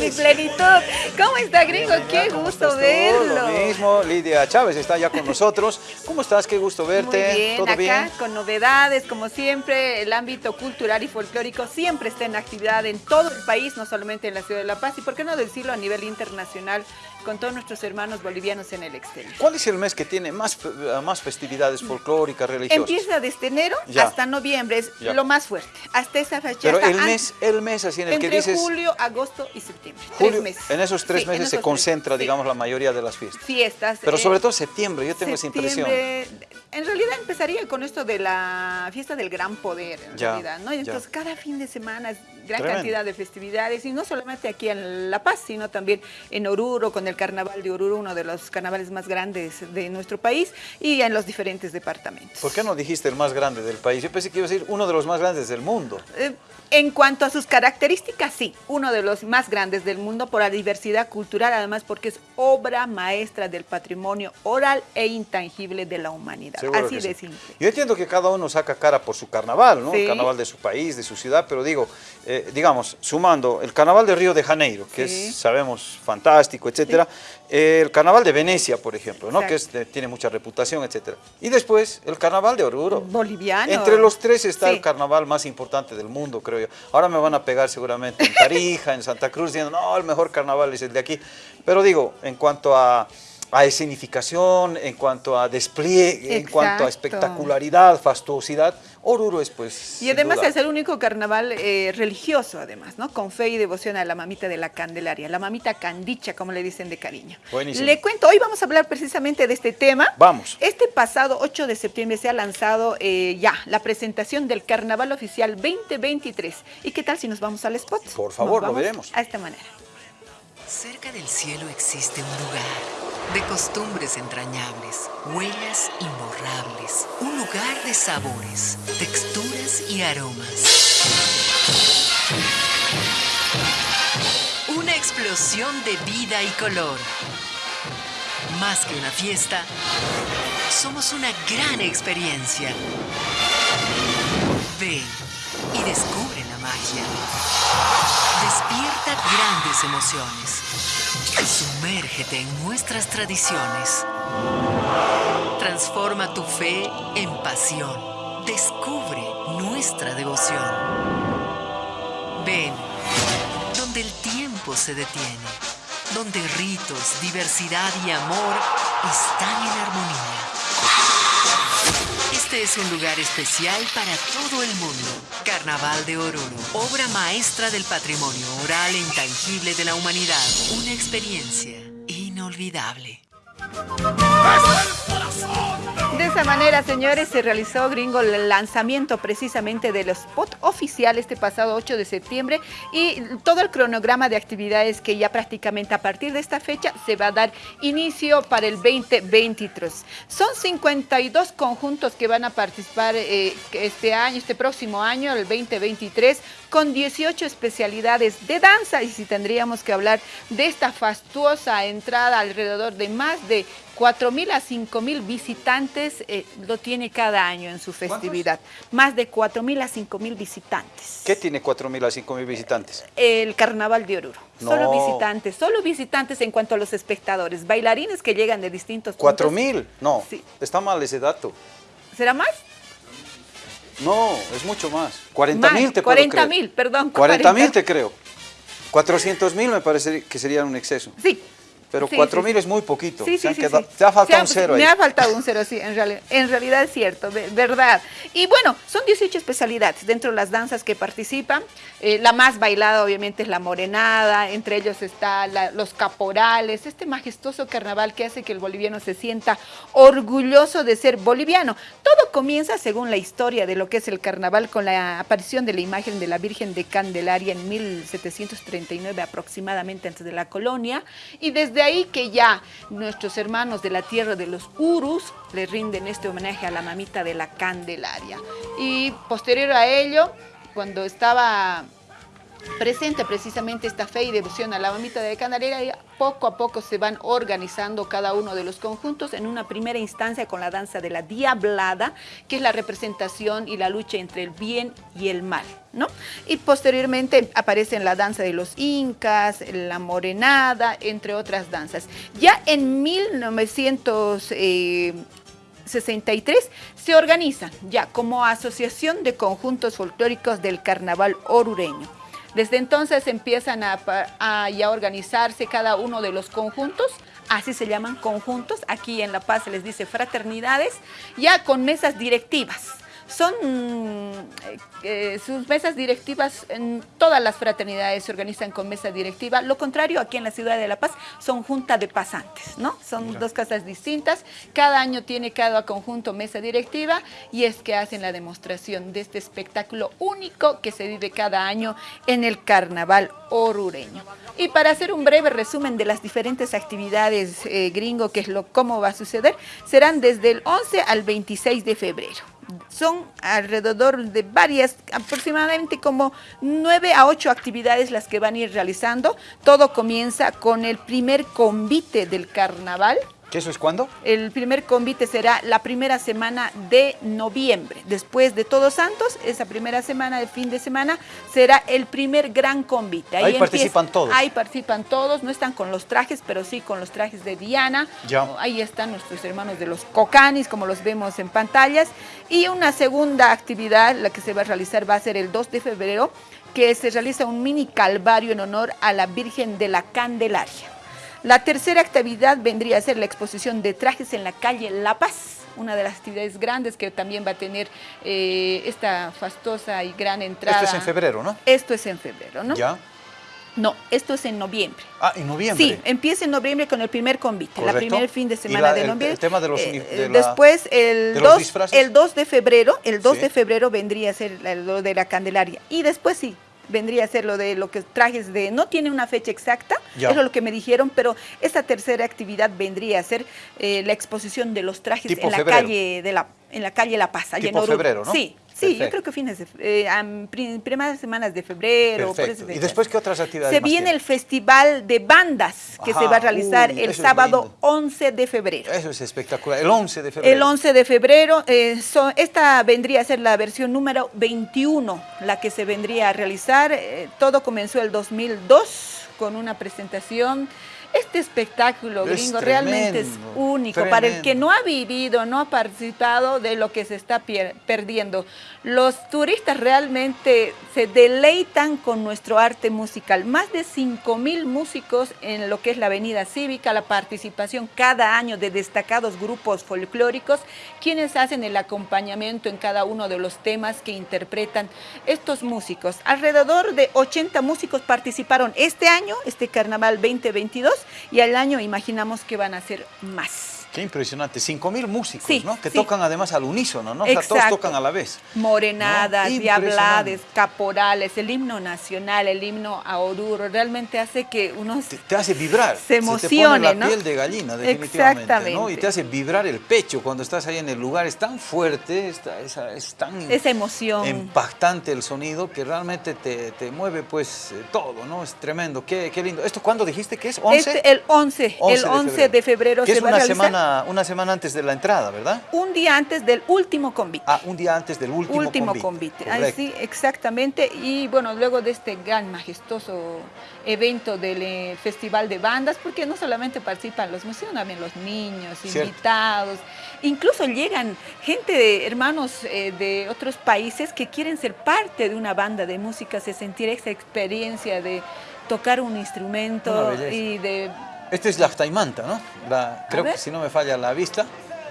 mi plenitud. ¿Cómo está, gringo? Qué gusto verlo. Lo mismo, Lidia Chávez está ya con nosotros. ¿Cómo estás? Qué gusto verte. Muy bien, ¿Todo acá bien? con novedades, como siempre, el ámbito cultural y folclórico siempre está en actividad en todo el país, no solamente en la ciudad de La Paz, y por qué no decirlo a nivel internacional con todos nuestros hermanos bolivianos en el exterior. ¿Cuál es el mes que tiene más, más festividades folclóricas, religiosas? Empieza desde enero Ya. hasta noviembre, es Ya. lo más fuerte. Hasta esa fecha. Pero el mes, el mes así en el entre que dices... julio, agosto y septiembre. julio, tres meses. En esos tres Sí, meses se tres. concentra, Sí. digamos, la mayoría de las fiestas. Fiestas. Pero eh, sobre todo septiembre, yo tengo esa impresión. En realidad empezaría con esto de la fiesta del gran poder, en Ya, realidad, ¿no? Y ya. Entonces cada fin de semana es gran Tremendo. cantidad de festividades y no solamente aquí en La Paz, sino también en Oruro, con el Carnaval de Oruro, uno de los carnavales más grandes de nuestro país y en los diferentes departamentos. ¿Por qué no dijiste el más grande del país? Yo pensé que iba a decir uno de los más grandes del mundo. Eh, En cuanto a sus características, sí, uno de los más grandes del mundo por la diversidad cultural, además porque es obra maestra del patrimonio oral e intangible de la humanidad. Seguro Así de sí. simple. Yo entiendo que cada uno saca cara por su carnaval, ¿no? Sí. El carnaval de su país, de su ciudad, pero digo, eh, digamos, sumando el carnaval de Río de Janeiro, que Sí. es, sabemos, fantástico, etcétera, eh, el carnaval de Venecia, por ejemplo, ¿no? Que es Exacto. de- tiene mucha reputación, etcétera. Y después el carnaval de Oruro. Boliviano. Entre los tres está Sí. el carnaval más importante del mundo, creo yo. Ahora me van a pegar seguramente en Tarija, en Santa Cruz, diciendo, no, el mejor carnaval es el de aquí. Pero digo, en cuanto a, a escenificación, en cuanto a despliegue, en cuanto a espectacularidad, fastuosidad, Oruro es pues... Y además duda. es el único carnaval eh, religioso, además, ¿no? Con fe y devoción a la mamita de la Candelaria, la mamita Candicha, como le dicen de cariño. Buenísimo. Le cuento, hoy vamos a hablar precisamente de este tema. Vamos. Este pasado 8 de septiembre se ha lanzado eh, ya la presentación del Carnaval Oficial 2023. ¿Y qué tal si nos vamos al spot? Por favor, Nos lo veremos. A esta manera. Cerca del cielo existe un lugar de costumbres entrañables, huellas imborrables, un lugar de sabores, texturas y aromas. Una explosión de vida y color. Más que una fiesta, somos una gran experiencia. Ven y descubre la magia. Despierta grandes emociones. Sumérgete en nuestras tradiciones. Transforma tu fe en pasión. Descubre nuestra devoción. Ven, donde el tiempo se detiene, donde ritos, diversidad y amor están en armonía. Es un lugar especial para todo el mundo. Carnaval de Oruro, obra maestra del patrimonio oral e intangible de la humanidad. Una experiencia inolvidable. De esa manera, señores, se realizó, gringo, el lanzamiento precisamente del spot oficial este pasado 8 de septiembre y todo el cronograma de actividades que ya prácticamente a partir de esta fecha se va a dar inicio para el 2023. Son 52 conjuntos que van a participar eh, este año, este próximo año, el 2023, con 18 especialidades de danza y si tendríamos que hablar de esta fastuosa entrada alrededor de más de 4.000 a 5.000 visitantes eh, lo tiene cada año en su festividad. Más de 4.000 a 5.000 visitantes. ¿Qué tiene 4.000 a 5.000 visitantes? El Carnaval de Oruro. No. Solo visitantes, solo visitantes en cuanto a los espectadores, bailarines que llegan de distintos puntos. ¿4.000? No, Sí. está mal ese dato. ¿Será más? No, es mucho más. 40.000 Más, te puedo 40.000, creer. perdón, 40.000 40. te creo. 400.000 me parece que sería un exceso. Sí. Pero Sí, 4.000 sí, es muy poquito. Sí, Se han quedado- ha faltado Se un cero ahí. Me ha faltado un cero, sí, en, reali- en realidad es cierto, ve- verdad. Y bueno, son 18 especialidades dentro de las danzas que participan. Eh, la más bailada obviamente es la morenada, entre ellos está la- los caporales, este majestuoso carnaval que hace que el boliviano se sienta orgulloso de ser boliviano. Todo comienza según la historia de lo que es el carnaval con la aparición de la imagen de la Virgen de Candelaria en 1739 aproximadamente antes de la colonia y desde ahí que ya nuestros hermanos de la tierra de los Urus le rinden este homenaje a la mamita de la Candelaria. Y posterior a ello, cuando estaba presenta precisamente esta fe y devoción a la mamita de Candelaria y poco a poco se van organizando cada uno de los conjuntos en una primera instancia con la danza de la Diablada, que es la representación y la lucha entre el bien y el mal. ¿no? Y posteriormente aparece la danza de los incas, la morenada, entre otras danzas. Ya en 1963 se organizan ya como asociación de conjuntos folclóricos del carnaval orureño. Desde entonces empiezan a, organizarse cada uno de los conjuntos, así se llaman conjuntos, aquí en La Paz se les dice fraternidades, ya con mesas directivas son eh, eh, sus mesas directivas, en todas las fraternidades se organizan con mesa directiva, lo contrario aquí en la ciudad de La Paz son junta de pasantes, ¿no? Son dos casas distintas, cada año tiene cada conjunto mesa directiva y es que hacen la demostración de este espectáculo único que se vive cada año en el carnaval orureño. Y para hacer un breve resumen de las diferentes actividades eh, gringo, que es lo cómo va a suceder, serán desde el 11 al 26 de febrero son alrededor de varias, aproximadamente como nueve a ocho actividades las que van a ir realizando. Todo comienza con el primer convite del carnaval, ¿Qué eso es cuándo? El primer convite será la primera semana de noviembre. Después de Todos Santos, esa primera semana de fin de semana, será el primer gran convite. Ahí, participan todos. Ahí participan todos, no están con los trajes, pero sí con los trajes de Diana. Ya. Ahí están nuestros hermanos de los Cocanis, como los vemos en pantallas. Y una segunda actividad, la que se va a realizar, va a ser el 2 de febrero, que se realiza un mini calvario en honor a la Virgen de la Candelaria. La tercera actividad vendría a ser la exposición de trajes en la calle La Paz, una de las actividades grandes que también va a tener eh, esta fastosa y gran entrada. Esto es en febrero, ¿no? Esto es en febrero, ¿no? Ya. No, esto es en noviembre. Ah, en noviembre. Sí, empieza en noviembre con el primer convite, la primer fin de semana de noviembre. El, tema de los eh, Después, el, 2, el 2 de febrero, el 2 de febrero vendría a ser lo de la Candelaria. Y después sí, vendría a ser lo de lo que trajes de, no tiene una fecha exacta, eso es lo que me dijeron, pero esta tercera actividad vendría a ser eh, la exposición de los trajes en la calle de la en la calle La Paz, en febrero, ¿no? Sí, sí, yo creo que fines de eh, primeras semanas de febrero. ¿Y después qué otras actividades Se viene el festival de bandas que se va a realizar el sábado 11 de febrero. Eso es espectacular, el 11 de febrero. El 11 de febrero, eh, esta vendría a ser la versión número 21, la que se vendría a realizar. Eh, todo comenzó el 2002 con una presentación este espectáculo gringo realmente es único para el que no ha vivido, no ha participado de lo que se está perdiendo. Los turistas realmente se deleitan con nuestro arte musical. Más de 5 mil músicos en lo que es la Avenida Cívica, la participación cada año de destacados grupos folclóricos, quienes hacen el acompañamiento en cada uno de los temas que interpretan estos músicos. Alrededor de 80 músicos participaron este año, este Carnaval 2022, y al año imaginamos que van a ser más. Qué impresionante, 5.000 músicos, ¿no? Que tocan además al unísono, ¿no? O sea, todos tocan a la vez. Morenadas, diablades, caporales, el himno nacional, el himno a Oruro, realmente hace que uno... Te, hace vibrar. Se emocione, se te pone la piel de gallina, definitivamente, ¿no? Y te hace vibrar el pecho cuando estás ahí en el lugar. Es tan fuerte, es, es tan... Esa emoción. Impactante el sonido que realmente te, te mueve, pues, eh, todo, ¿no? Es tremendo. Qué, qué, lindo. ¿Esto cuándo dijiste que es? ¿11? Este, el 11, el 11 de febrero, de febrero se va a realizar. Semana una, semana antes de la entrada, ¿verdad? Un día antes del último convite. Ah, un día antes del último, último convite. convite. sí, exactamente. Y bueno, luego de este gran, majestuoso evento del eh, Festival de Bandas, porque no solamente participan los museos, también los niños, invitados, incluso llegan gente de hermanos eh, de otros países que quieren ser parte de una banda de música, se sentir esa experiencia de tocar un instrumento y de este es la Taimanta, ¿no? creo que si no me falla la vista.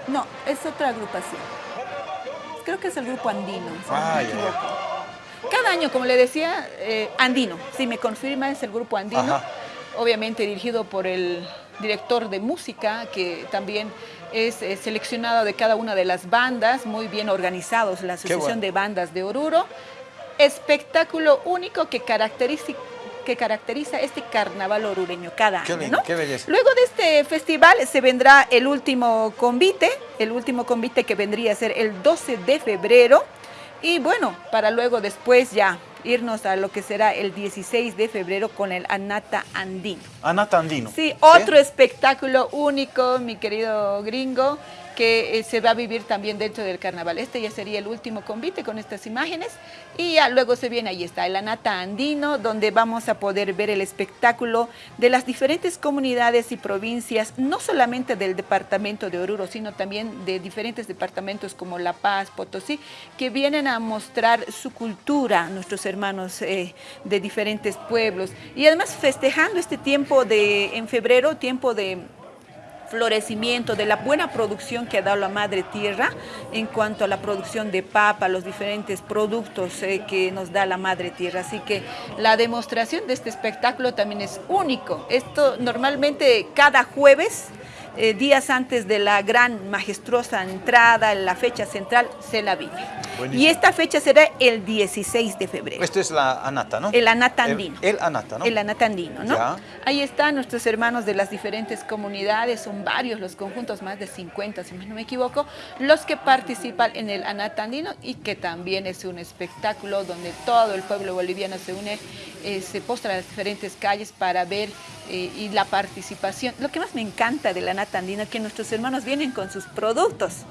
No, es otra agrupación. Creo que es el grupo andino, si no me equivoco. Cada año, como le decía, eh, andino. Si me confirma, es el grupo andino. Obviamente dirigido por el director de música, que también es eh, seleccionado de cada una de las bandas, muy bien organizados, la Asociación de Bandas de Oruro. Espectáculo único que caracteriza que caracteriza este carnaval orureño cada año. Qué belleza. Luego de este festival se vendrá el último convite, el último convite que vendría a ser el 12 de febrero. Y bueno, para luego después ya irnos a lo que será el 16 de febrero con el Anata Andino. Anata Andino. Sí, otro espectáculo único, mi querido gringo, que eh, se va a vivir también dentro del carnaval. Este ya sería el último convite con estas imágenes y ya luego se viene, ahí está, el Anata Andino, donde vamos a poder ver el espectáculo de las diferentes comunidades y provincias, no solamente del departamento de Oruro, sino también de diferentes departamentos como La Paz, Potosí, que vienen a mostrar su cultura, nuestros hermanos eh, de diferentes pueblos. Y además festejando este tiempo de, en febrero, tiempo de florecimiento, de la buena producción que ha dado la madre tierra en cuanto a la producción de papa, los diferentes productos eh, que nos da la madre tierra. Así que la demostración de este espectáculo también es único. Esto normalmente cada jueves eh, días antes de la gran majestuosa entrada, la fecha central, se la vive. Y esta fecha será el 16 de febrero. Esto es la Anata, ¿no? El Anata Andino. El, Anata, ¿no? El Anata Andino, ¿no? Ahí están nuestros hermanos de las diferentes comunidades, son varios los conjuntos, más de 50, si no me equivoco, los que participan en el Anata Andino y que también es un espectáculo donde todo el pueblo boliviano se une, eh, se postra a las diferentes calles para ver eh, y la participación. Lo que más me encanta de la nata andina es que nuestros hermanos vienen con sus productos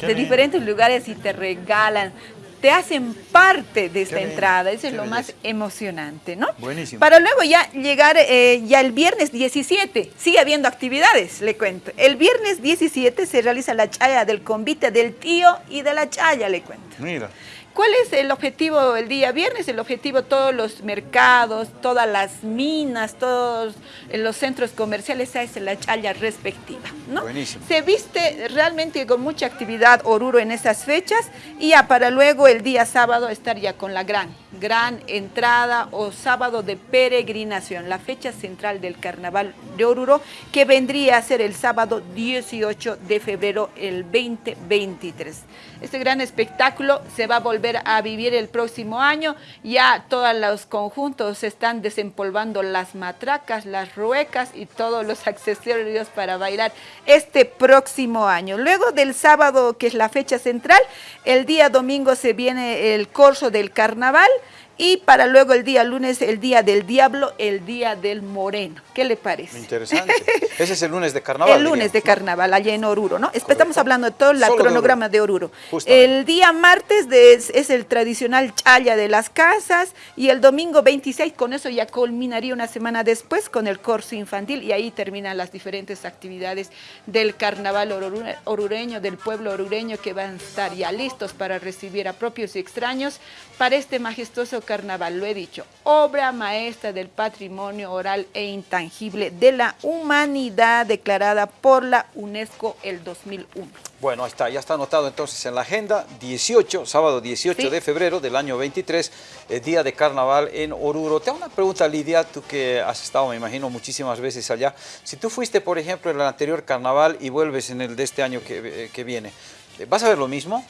de diferentes lugares y te regalan, te hacen parte de esta entrada. Eso es lo más emocionante, ¿no? Buenísimo. Para luego ya llegar eh, ya el viernes 17, sigue habiendo actividades, le cuento. El viernes 17 se realiza la chaya del convite del tío y de la chaya, le cuento. Mira. ¿Cuál es el objetivo el día viernes? El objetivo todos los mercados, todas las minas, todos los centros comerciales, esa es la chaya respectiva. ¿no? Buenísimo. Se viste realmente con mucha actividad Oruro en esas fechas y ya para luego el día sábado estar ya con la gran, gran entrada o sábado de peregrinación, la fecha central del carnaval de Oruro que vendría a ser el sábado 18 de febrero el 2023. Este gran espectáculo se va a volver a vivir el próximo año. Ya todos los conjuntos están desempolvando las matracas, las ruecas y todos los accesorios para bailar este próximo año. Luego del sábado, que es la fecha central, el día domingo se viene el corso del carnaval y para luego el día lunes, el día del diablo, el día del moreno. ¿Qué le parece? Interesante. Ese es el lunes de carnaval. El lunes de carnaval, allá en Oruro, ¿no? Estamos hablando de todo el cronograma de Oruro. El día martes es el tradicional chaya de las casas y el domingo 26, con eso ya culminaría una semana después con el corso infantil y ahí terminan las diferentes actividades del carnaval orureño, del pueblo orureño que van a estar ya listos para recibir a propios y extraños para este majestuoso carnaval, lo he dicho, obra maestra del patrimonio oral e intangible de la humanidad declarada por la UNESCO el 2001. Bueno, ahí está, ya está anotado entonces en la agenda, 18, sábado 18 de febrero del año 23, el día de carnaval en Oruro. Te hago una pregunta, Lidia, tú que has estado, me imagino, muchísimas veces allá. Si tú fuiste, por ejemplo, en el anterior carnaval y vuelves en el de este año que, que viene, ¿vas a ver lo mismo?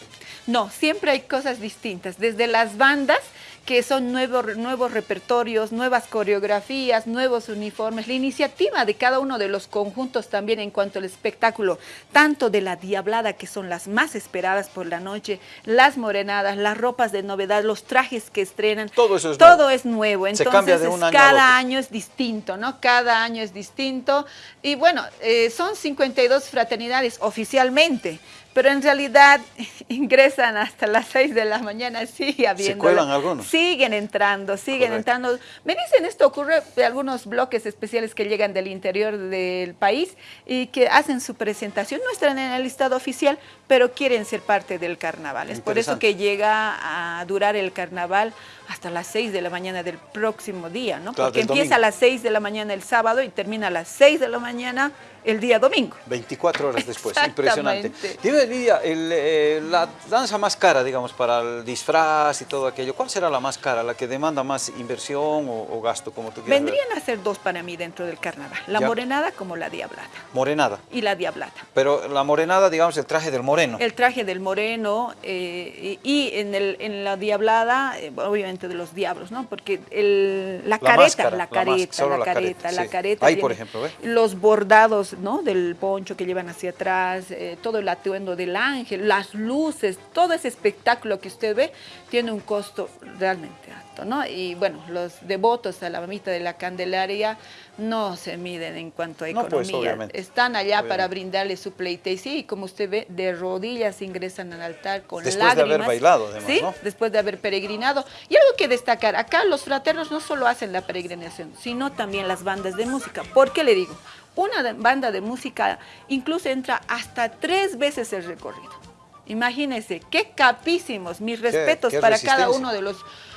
No, siempre hay cosas distintas, desde las bandas que son nuevos, nuevos repertorios, nuevas coreografías, nuevos uniformes, la iniciativa de cada uno de los conjuntos también en cuanto al espectáculo, tanto de la diablada, que son las más esperadas por la noche, las morenadas, las ropas de novedad, los trajes que estrenan, todo eso es todo nuevo. es nuevo, entonces cada año es distinto, ¿no? Cada año es distinto y bueno, eh, son 52 fraternidades oficialmente, pero en realidad ingresan hasta las 6 de la mañana, sigue habiendo. ¿Se cuelan algunos? Siguen entrando, siguen entrando. Me dicen esto ocurre de algunos bloques especiales que llegan del interior del país y que hacen su presentación, no están en el listado oficial, pero quieren ser parte del carnaval. Es por eso que llega a durar el carnaval hasta las 6 de la mañana del próximo día, ¿no? Porque empieza a las 6 de la mañana el sábado y termina a las 6 de la mañana el día domingo. 24 horas después, impresionante. Dime, Lidia, eh, la danza más cara, digamos, para el disfraz y todo aquello, ¿cuál será la más cara, la que demanda más inversión o, gasto, como tú quieras Vendrían a ser dos para mí dentro del carnaval, la morenada como la diablada. Morenada. Y la diablada. Pero la morenada, digamos, el traje del moreno. El traje del moreno eh, y en, el, en la diablada, eh, obviamente de los diablos, ¿no? Porque el, la, careta, la, careta, la, careta, la careta, Ahí, por ejemplo. Los bordados ¿no? del poncho que llevan hacia atrás, eh, todo el atuendo del ángel, las luces, todo ese espectáculo que usted ve tiene un costo realmente alto, ¿no? Y bueno, los devotos a la mamita de la Candelaria no se miden en cuanto a pues, economía. Están allá para brindarle su pleitesía y como usted ve, de rodillas ingresan al altar con Después lágrimas. Después de haber bailado, además, ¿sí? Después de haber peregrinado. Y algo que destacar, acá los fraternos no solo hacen la peregrinación, sino también las bandas de música. ¿Por qué le digo? Una banda de música incluso entra hasta tres veces el recorrido. Imagínense, qué capísimos, mis respetos para cada uno de los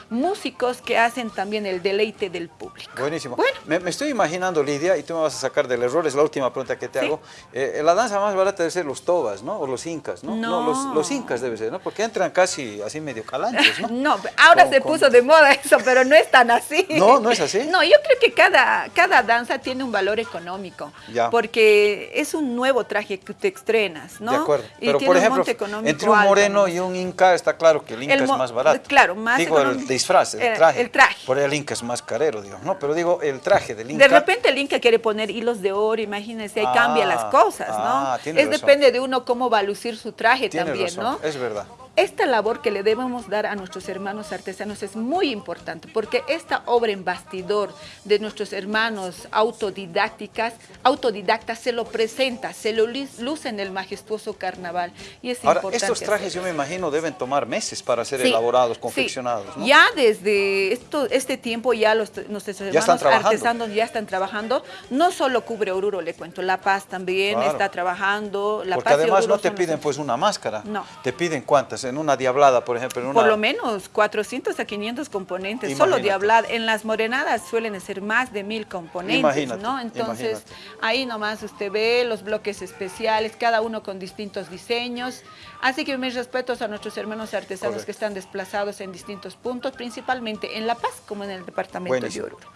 músicos que hacen también el deleite del público. Buenísimo. Me, estoy imaginando, Lidia, y tú me vas a sacar del error, es la última pregunta que te hago. Eh, la danza más barata debe ser los tobas, ¿no? O los incas, ¿no? No, los, incas debe ser, ¿no? Porque entran casi así medio calantes, ¿no? no, ahora se puso de moda eso, pero no es tan así. No, no es así. No, yo creo que cada, cada danza tiene un valor económico. Ya. Porque es un nuevo traje que te estrenas, ¿no? De acuerdo. Pero, por ejemplo, entre un moreno y un inca está claro que el inca es más barato. Claro, más Digo, el disfraz, el, traje. El traje. Por el Inca es más carero, digo, ¿no? Pero digo, el traje del Inca. De repente el Inca quiere poner hilos de oro, imagínense, ahí cambia las ah, cosas, ¿no? Ah, es depende de uno cómo va a lucir su traje también, ¿no? Es verdad esta labor que le debemos dar a nuestros hermanos artesanos es muy importante porque esta obra en bastidor de nuestros hermanos autodidácticas, autodidactas se lo presenta, se lo luce en el majestuoso carnaval y es Ahora, estos trajes yo me imagino deben tomar meses para ser elaborados, confeccionados. Ya desde esto, este tiempo ya los, nuestros hermanos artesanos ya están trabajando, no solo cubre Oruro, le cuento, La Paz también está trabajando. La porque además no te piden pues una máscara, no. te piden cuántas en una diablada, por ejemplo. En una... Por lo menos 400 a 500 componentes, solo diablada. En las morenadas suelen ser más de mil componentes, ¿no? Entonces, ahí nomás usted ve los bloques especiales, cada uno con distintos diseños. Así que mis respetos a nuestros hermanos artesanos que están desplazados en distintos puntos, principalmente en La Paz, como en el departamento de Oruro.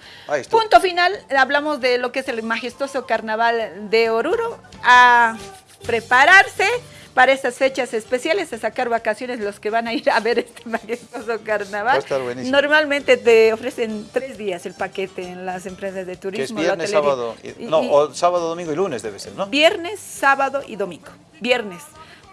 Punto final, hablamos de lo que es el majestuoso carnaval de Oruro. A prepararse para estas fechas especiales, a sacar vacaciones los que van a ir a ver este majestuoso carnaval. Normalmente te ofrecen tres días el paquete en las empresas de turismo. Que es viernes, sábado, no, sábado, domingo y lunes debe ser, ¿no? Viernes, sábado y domingo. Viernes.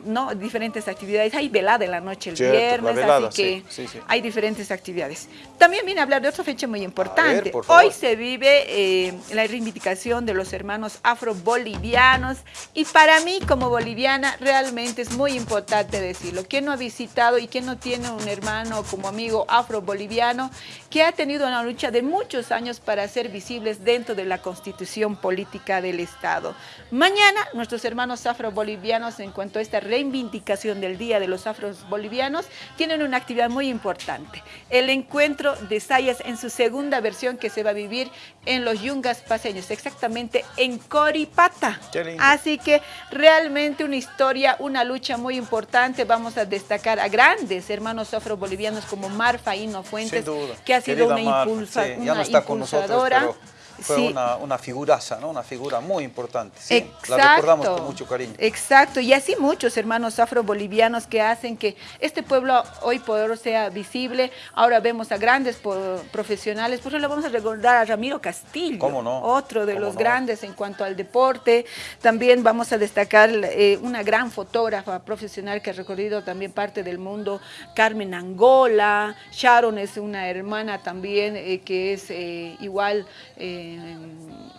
¿No? diferentes actividades. Hay velada en la noche el viernes, así que hay diferentes actividades. También viene a hablar de otra fecha muy importante. Hoy se vive eh, la reivindicación de los hermanos afro-bolivianos y para mí como boliviana realmente es muy importante decirlo. ¿Quién no ha visitado y quién no tiene un hermano como amigo afro-boliviano que ha tenido una lucha de muchos años para ser visibles dentro de la constitución política del Estado? Mañana nuestros hermanos afro-bolivianos en cuanto a esta reivindicación del Día de los Afros Bolivianos, tienen una actividad muy importante. El encuentro de Sayas en su segunda versión que se va a vivir en los Yungas paseños, exactamente en Coripata. Así que realmente una historia, una lucha muy importante. Vamos a destacar a grandes hermanos afro-bolivianos como Marfa Hino Fuentes, que ha sido una, impulsa, impulsadora fue una, una, figuraza, ¿no? Una figura muy importante. Sí, la recordamos con mucho cariño. Exacto, y así muchos hermanos afro-bolivianos que hacen que este pueblo hoy por sea visible. Ahora vemos a grandes profesionales, por eso le vamos a recordar a Ramiro Castillo, ¿Cómo no? otro de los grandes en cuanto al deporte. También vamos a destacar eh, una gran fotógrafa profesional que ha recorrido también parte del mundo, Carmen Angola. Sharon es una hermana también eh, que es eh, igual... Eh, eh,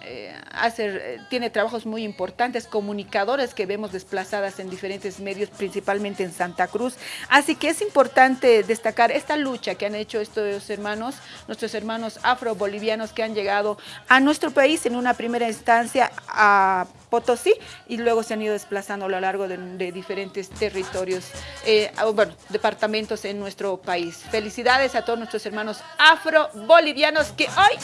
hace, tiene trabajos muy importantes, comunicadores que vemos desplazadas en diferentes medios, principalmente en Santa Cruz. Así que es importante destacar esta lucha que han hecho estos hermanos, nuestros hermanos afro-bolivianos que han llegado a nuestro país en una primera instancia a Potosí y luego se han ido desplazando a lo largo de, diferentes territorios, eh, bueno, departamentos en nuestro país. Felicidades a todos nuestros hermanos afro-bolivianos que hoy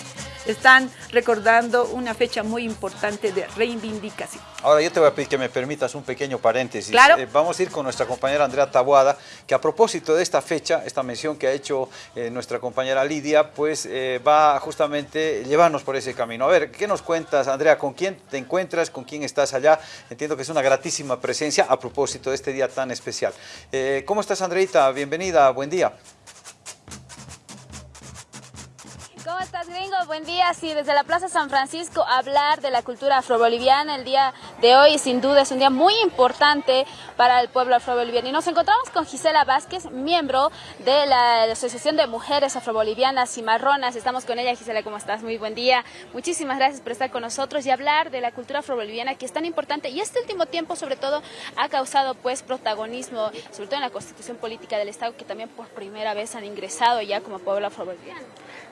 están recordando una fecha muy importante de reivindicación. Ahora yo te voy a pedir que me permitas un pequeño paréntesis. Claro. Eh, vamos a ir con nuestra compañera Andrea Tabuada, que a propósito de esta fecha, esta mención que ha hecho eh, nuestra compañera Lidia, pues va justamente llevarnos por ese camino. A ver, ¿qué nos cuentas, Andrea? ¿Con quién te encuentras? ¿Con quién estás allá. Entiendo que es una gratísima presencia a propósito de este día tan especial. Eh, ¿Cómo estás, Andreita? Bienvenida, buen día. Buen día. Sí, desde la Plaza San Francisco hablar de la cultura afroboliviana el día de hoy sin duda es un día muy importante para el pueblo afroboliviano. Y nos encontramos con Gisela Vázquez, miembro de la Asociación de Mujeres Afrobolivianas y Marronas. Estamos con ella. Gisela, ¿cómo estás? Muy buen día. Muchísimas gracias por estar con nosotros y hablar de la cultura afroboliviana que es tan importante y este último tiempo sobre todo ha causado pues protagonismo, sobre todo en la constitución política del Estado que también por primera vez han ingresado ya como pueblo afroboliviano.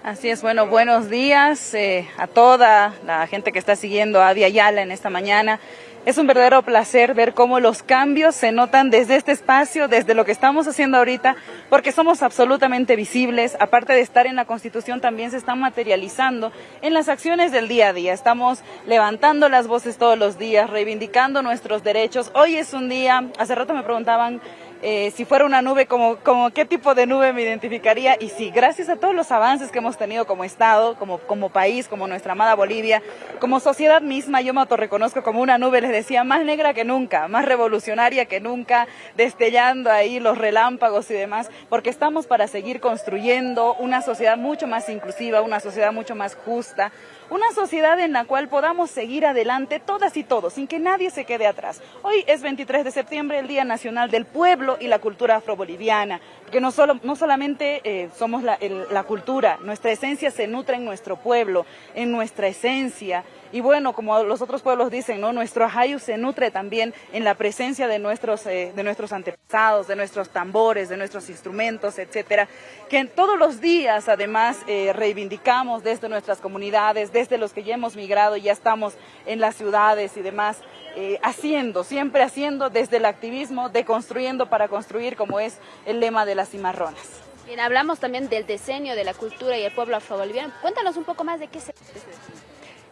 Así es, bueno, buenos días eh, a toda la gente que está siguiendo a Avia Yala en esta mañana. Es un verdadero placer ver cómo los cambios se notan desde este espacio, desde lo que estamos haciendo ahorita, porque somos absolutamente visibles. Aparte de estar en la Constitución, también se están materializando en las acciones del día a día. Estamos levantando las voces todos los días, reivindicando nuestros derechos. Hoy es un día, hace rato me preguntaban eh, si fuera una nube, como, qué tipo de nube me identificaría. Y sí, gracias a todos los avances que hemos tenido como Estado, como, como país, como nuestra amada Bolivia, como sociedad misma, yo me autorreconozco como una nube, les decía, más negra que nunca, más revolucionaria que nunca, destellando ahí los relámpagos y demás, porque estamos para seguir construyendo una sociedad mucho más inclusiva, una sociedad mucho más justa, una sociedad en la cual podamos seguir adelante todas y todos, sin que nadie se quede atrás. Hoy es 23 de septiembre, el Día Nacional del Pueblo y la Cultura Afroboliviana, que no, solo, no solamente eh, somos la, la cultura, nuestra esencia se nutre en nuestro pueblo, en nuestra esencia, y bueno, como los otros pueblos dicen, ¿no? nuestro ajayu se nutre también en la presencia de nuestros, eh, de nuestros antepasados, de nuestros tambores, de nuestros instrumentos, etcétera, que todos los días además eh, reivindicamos desde nuestras comunidades, desde los que ya hemos migrado y ya estamos en las ciudades y demás, eh, haciendo, siempre haciendo desde el activismo, de construyendo para construir, como es el lema de las cimarronas. Bien, hablamos también del diseño de la cultura y el pueblo afroboliviano. Cuéntanos un poco más de qué se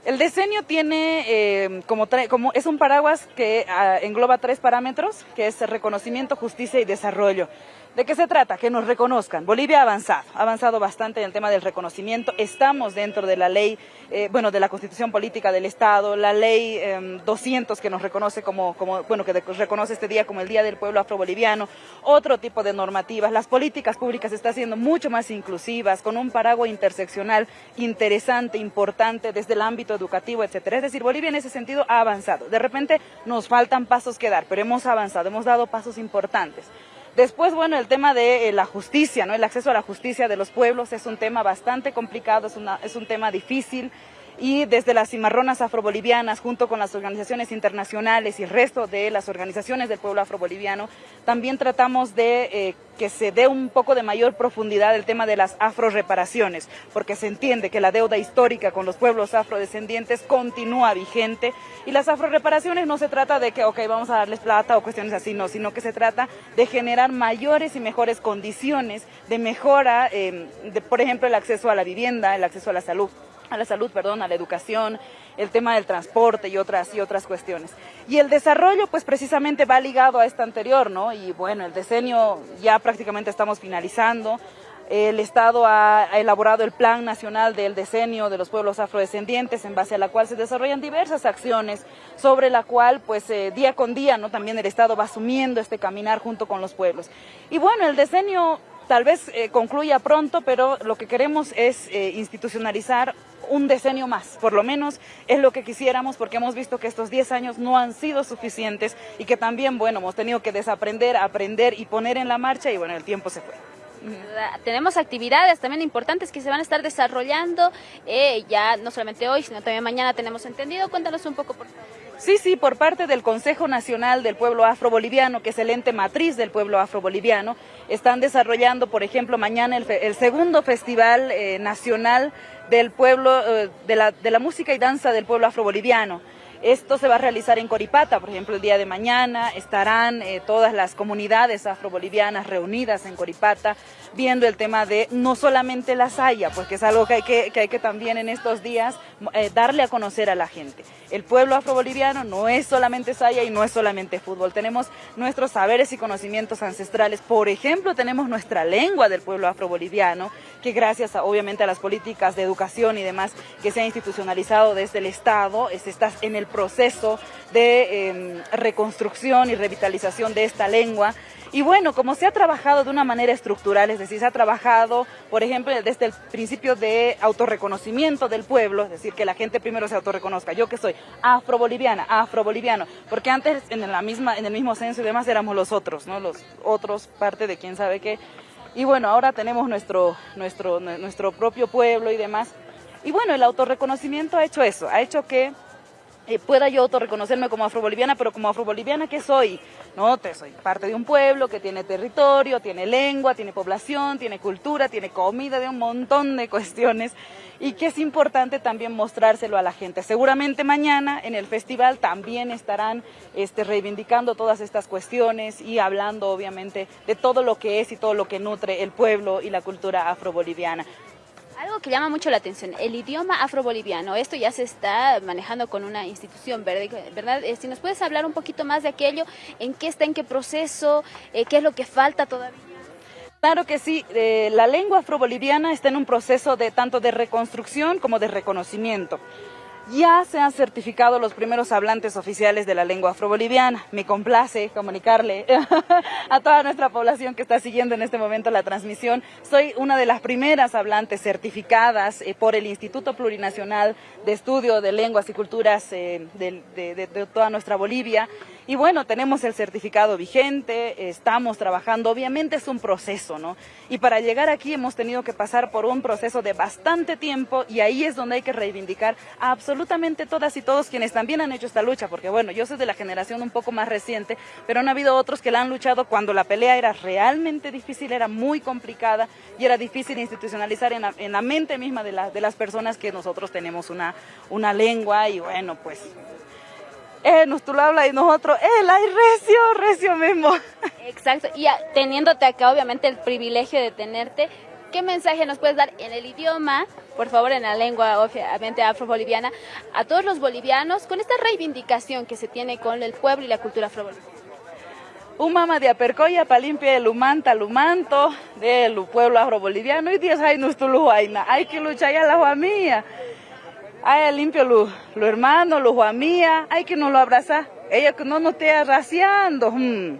el diseño tiene eh, como, como, es un paraguas que ah, engloba tres parámetros, que es reconocimiento, justicia y desarrollo. ¿De qué se trata? Que nos reconozcan. Bolivia ha avanzado, ha avanzado bastante en el tema del reconocimiento. Estamos dentro de la ley, eh, bueno, de la constitución política del Estado, la ley 200 em, que nos reconoce como, como, bueno, que reconoce este día como el Día del Pueblo Afroboliviano, otro tipo de normativas. Las políticas públicas están siendo mucho más inclusivas, con un paraguas interseccional interesante, importante, desde el ámbito educativo, etcétera. Es decir, Bolivia en ese sentido ha avanzado. De repente nos faltan pasos que dar, pero hemos avanzado, hemos dado pasos importantes. Después, bueno, el tema de eh, la justicia, ¿no? El acceso a la justicia de los pueblos es un tema bastante complicado, es, una, es un tema difícil y desde las cimarronas afrobolivianas, junto con las organizaciones internacionales y el resto de las organizaciones del pueblo afroboliviano, también tratamos de eh, que se dé un poco de mayor profundidad el tema de las afroreparaciones, porque se entiende que la deuda histórica con los pueblos afrodescendientes continúa vigente y las afroreparaciones no se trata de que, ok, vamos a darles plata o cuestiones así, no, sino que se trata de generar mayores y mejores condiciones de mejora, eh, de, por ejemplo, el acceso a la vivienda, el acceso a la salud a la salud, perdón, a la educación, el tema del transporte y otras, y otras cuestiones. Y el desarrollo, pues precisamente va ligado a este anterior, ¿no? Y bueno, el decenio ya prácticamente estamos finalizando. El Estado ha, elaborado el Plan Nacional del Decenio de los Pueblos Afrodescendientes, en base a la cual se desarrollan diversas acciones, sobre la cual, pues, eh, día con día, ¿no? También el Estado va asumiendo este caminar junto con los pueblos. Y bueno, el decenio tal vez eh, concluya pronto, pero lo que queremos es eh, institucionalizar un decenio más, por lo menos es lo que quisiéramos porque hemos visto que estos 10 años no han sido suficientes y que también, bueno, hemos tenido que desaprender, aprender y poner en la marcha y bueno, el tiempo se fue. Tenemos actividades también importantes que se van a estar desarrollando eh, ya no solamente hoy, sino también mañana tenemos entendido. Cuéntanos un poco, por favor. Sí, sí, por parte del Consejo Nacional del Pueblo Afroboliviano, que es el ente matriz del pueblo afroboliviano, están desarrollando, por ejemplo, mañana el, segundo Festival eh, Nacional del Pueblo, eh, de, la, de la música y danza del pueblo afroboliviano. Esto se va a realizar en Coripata, por ejemplo, el día de mañana estarán eh, todas las comunidades afrobolivianas reunidas en Coripata viendo el tema de no solamente la saya, porque es algo que hay que, también en estos días eh, darle a conocer a la gente. El pueblo afroboliviano no es solamente saya y no es solamente fútbol. Tenemos nuestros saberes y conocimientos ancestrales. Por ejemplo, tenemos nuestra lengua del pueblo afroboliviano, que gracias obviamente a las políticas de educación y demás que se ha institucionalizado desde el Estado, es, está en el proceso de em, reconstrucción y revitalización de esta lengua. Y bueno, como se ha trabajado de una manera estructural, es decir, se ha trabajado, por ejemplo, desde el principio de autorreconocimiento del pueblo, es decir, que la gente primero se autorreconozca, yo que soy afro-boliviana, afro-boliviano, porque antes en, la misma, en el mismo censo y demás éramos los otros, ¿no? Los otros, parte de quién sabe qué. Y bueno, ahora tenemos nuestro, nuestro, nuestro propio pueblo y demás. Y bueno, el autorreconocimiento ha hecho eso, ha hecho que eh, pueda yo autorreconocerme como afroboliviana, pero como afroboliviana, ¿qué soy? No, te soy parte de un pueblo que tiene territorio, tiene lengua, tiene población, tiene cultura, tiene comida, de un montón de cuestiones y que es importante también mostrárselo a la gente. Seguramente mañana en el festival también estarán este, reivindicando todas estas cuestiones y hablando obviamente de todo lo que es y todo lo que nutre el pueblo y la cultura afroboliviana. Algo que llama mucho la atención, el idioma afroboliviano, esto ya se está manejando con una institución, ¿verdad? Eh, si nos puedes hablar un poquito más de aquello, en qué está, en qué proceso, eh, qué es lo que falta todavía. Claro que sí, eh, la lengua afroboliviana está en un proceso de tanto de reconstrucción como de reconocimiento. Ya se han certificado los primeros hablantes oficiales de la lengua afroboliviana. Me complace comunicarle a toda nuestra población que está siguiendo en este momento la transmisión. Soy una de las primeras hablantes certificadas eh, por el Instituto Plurinacional de Estudio de Lenguas y Culturas eh, de toda nuestra Bolivia. Y bueno, tenemos el certificado vigente, estamos trabajando, obviamente es un proceso, ¿no? Y para llegar aquí hemos tenido que pasar por un proceso de bastante tiempo y ahí es donde hay que reivindicar a absolutamente todas y todos quienes también han hecho esta lucha, porque bueno, yo soy de la generación un poco más reciente, pero han habido otros que la han luchado cuando la pelea era realmente difícil, era muy complicada y era difícil institucionalizar en la, mente misma de, las personas que nosotros tenemos una lengua y bueno, pues eh, nos tú lo hablas y nosotros, él, hay recio, recio mismo. Exacto, y teniéndote acá, obviamente, el privilegio de tenerte, ¿qué mensaje nos puedes dar en el idioma, por favor, en la lengua, obviamente, afro-boliviana, a todos los bolivianos con esta reivindicación que se tiene con el pueblo y la cultura afro-boliviana? Un mama de apercoya para limpiar el humanta, el humanto del pueblo afro-boliviano y dios hay nuestro hay que luchar ya la familia. Ay, limpio los lo hermanos, los mía, hay que no lo abraza. Ella que no nos esté arraciando. Hmm.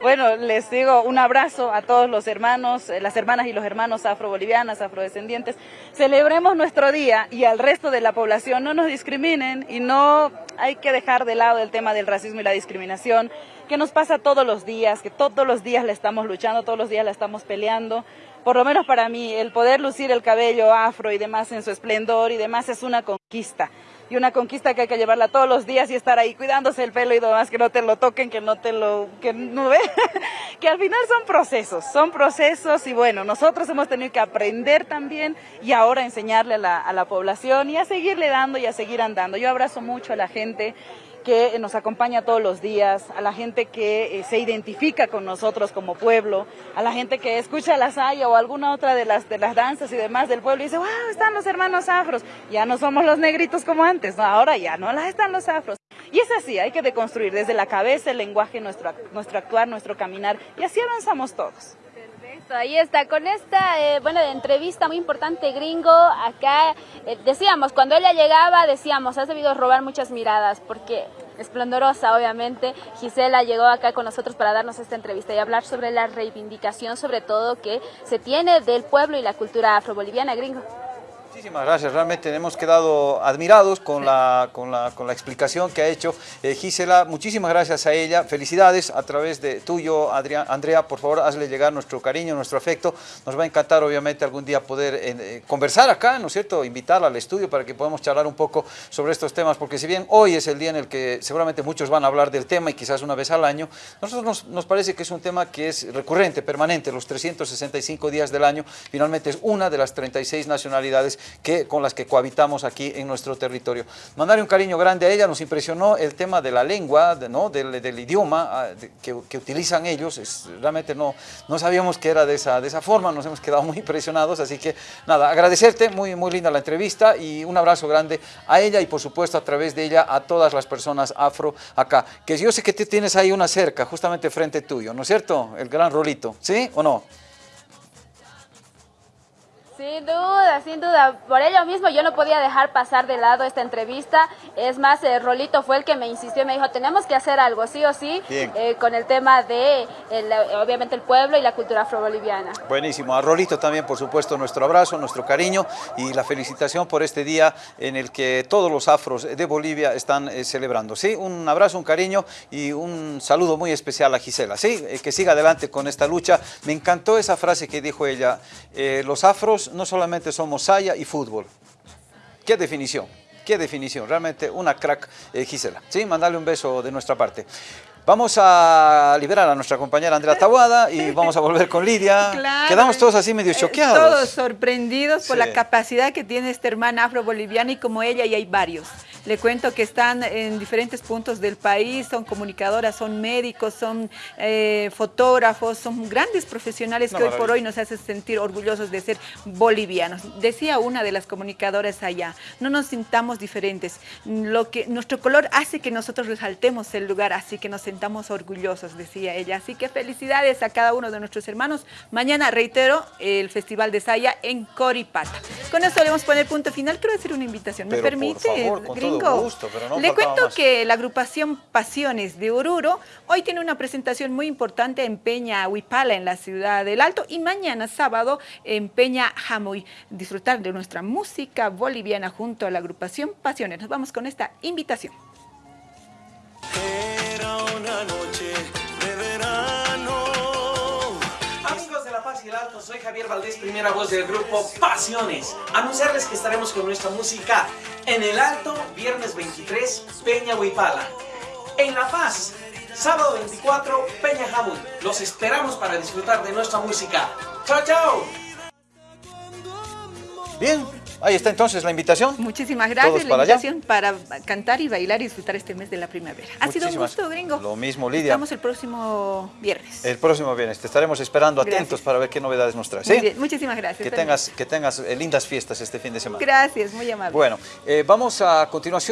Bueno, les digo un abrazo a todos los hermanos, eh, las hermanas y los hermanos afrobolivianas, afrodescendientes. Celebremos nuestro día y al resto de la población no nos discriminen y no hay que dejar de lado el tema del racismo y la discriminación que nos pasa todos los días, que todos los días le estamos luchando, todos los días la estamos peleando por lo menos para mí, el poder lucir el cabello afro y demás en su esplendor y demás es una conquista. Y una conquista que hay que llevarla todos los días y estar ahí cuidándose el pelo y demás, que no te lo toquen, que no te lo, que no ve, que al final son procesos, son procesos y bueno, nosotros hemos tenido que aprender también y ahora enseñarle a la, a la población y a seguirle dando y a seguir andando. Yo abrazo mucho a la gente que nos acompaña todos los días, a la gente que eh, se identifica con nosotros como pueblo, a la gente que escucha la saya o alguna otra de las, de las danzas y demás del pueblo y dice, wow, están los hermanos afros, ya no somos los negritos como antes, ahora ya no, están los afros. Y es así, hay que deconstruir desde la cabeza el lenguaje, nuestro, nuestro actuar, nuestro caminar, y así avanzamos todos. Ahí está, con esta eh, bueno, entrevista muy importante, gringo, acá eh, decíamos, cuando ella llegaba, decíamos, has debido robar muchas miradas, porque esplendorosa, obviamente. Gisela llegó acá con nosotros para darnos esta entrevista y hablar sobre la reivindicación, sobre todo, que se tiene del pueblo y la cultura afroboliviana, gringo. Muchísimas gracias, realmente hemos quedado admirados con la, con la, con la explicación que ha hecho eh, Gisela. Muchísimas gracias a ella, felicidades a través de tuyo, Adrián, Andrea, por favor, hazle llegar nuestro cariño, nuestro afecto. Nos va a encantar, obviamente, algún día poder eh, conversar acá, ¿no es cierto? Invitarla al estudio para que podamos charlar un poco sobre estos temas, porque si bien hoy es el día en el que seguramente muchos van a hablar del tema y quizás una vez al año, nosotros nos, nos parece que es un tema que es recurrente, permanente, los 365 días del año, finalmente es una de las 36 nacionalidades que, con las que cohabitamos aquí en nuestro territorio. Mandarle un cariño grande a ella, nos impresionó el tema de la lengua, ¿no? del, idioma ah, que, utilizan ellos, es, realmente no, no sabíamos que era de esa, de esa forma, nos hemos quedado muy impresionados, así que nada, agradecerte, muy, muy linda la entrevista y un abrazo grande a ella y por supuesto a través de ella a todas las personas afro acá, que yo sé que tienes ahí una cerca justamente frente tuyo, ¿no es cierto? El gran rolito, ¿sí o no? Sin duda, sin duda. Por ello mismo yo no podía dejar pasar de lado esta entrevista. Es más, eh, Rolito fue el que me insistió y me dijo, tenemos que hacer algo, sí o sí, eh, con el tema de, el, obviamente, el pueblo y la cultura afroboliviana. Buenísimo. A Rolito también, por supuesto, nuestro abrazo, nuestro cariño y la felicitación por este día en el que todos los afros de Bolivia están eh, celebrando. Sí, un abrazo, un cariño y un saludo muy especial a Gisela. Sí, que siga adelante con esta lucha. Me encantó esa frase que dijo ella, los afros no solamente somos saya y fútbol. ¿Qué definición? ¿Qué definición? Realmente una crack, eh, Gisela. Sí, mandarle un beso de nuestra parte. Vamos a liberar a nuestra compañera Andrea Tabuada y vamos a volver con Lidia. Quedamos todos así medio eh, choqueados. Todos sorprendidos por la capacidad que tiene esta hermana afro-boliviana y como ella y hay varios. Le cuento que están en diferentes puntos del país, son comunicadoras, son médicos, son eh, fotógrafos, son grandes profesionales que hoy por hoy nos hacen sentir orgullosos de ser bolivianos. Decía una de las comunicadoras allá, no nos sintamos diferentes. Lo que, nuestro color hace que nosotros resaltemos el lugar, así que nos sentamos orgullosos, decía ella. Así que felicidades a cada uno de nuestros hermanos. Mañana, reitero, el Festival de Saya en Coripata. Con esto le vamos a poner punto final. Quiero hacer una invitación. ¿Me permite, Gringo? le cuento que la agrupación Pasiones de Oruro hoy tiene una presentación muy importante en Peña Huipala, en la ciudad del Alto, y mañana, sábado, en Peña Jamoy. Disfrutar de nuestra música boliviana junto a la agrupación Pasiones. Nos vamos con esta invitación una noche de verano. Amigos de La Paz y el Alto, soy Javier Valdés, primera voz del grupo Pasiones. Anunciarles que estaremos con nuestra música en el Alto, viernes 23, Peña Huipala. En La Paz, sábado 24, Peña Jamón. Los esperamos para disfrutar de nuestra música. ¡Chao, chao! Bien, Ahí está entonces la invitación. Muchísimas gracias. la invitación para cantar y bailar y disfrutar este mes de la primavera. Ha sido un gusto, gringo. Lo mismo, Lidia. Estamos el próximo viernes. El próximo viernes. Te estaremos esperando atentos para ver qué novedades nos traes. Muy Muchísimas gracias. Que tengas, que tengas eh, lindas fiestas este fin de semana. Gracias, muy amable. Bueno, eh, vamos a continuación.